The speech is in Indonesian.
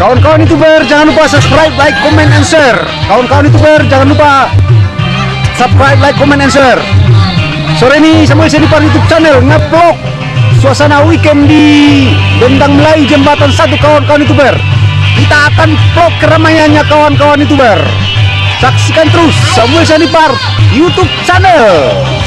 Kawan-kawan youtuber jangan lupa subscribe, like, comment, and share. Kawan-kawan youtuber jangan lupa subscribe, like, comment, and share. Sore ini Samuel Senipar YouTube channel ngevlog suasana weekend di Bendang Melayu Jembatan Satu kawan-kawan youtuber. Kita akan vlog keramaiannya kawan-kawan youtuber. Saksikan terus Samuel Senipar YouTube channel.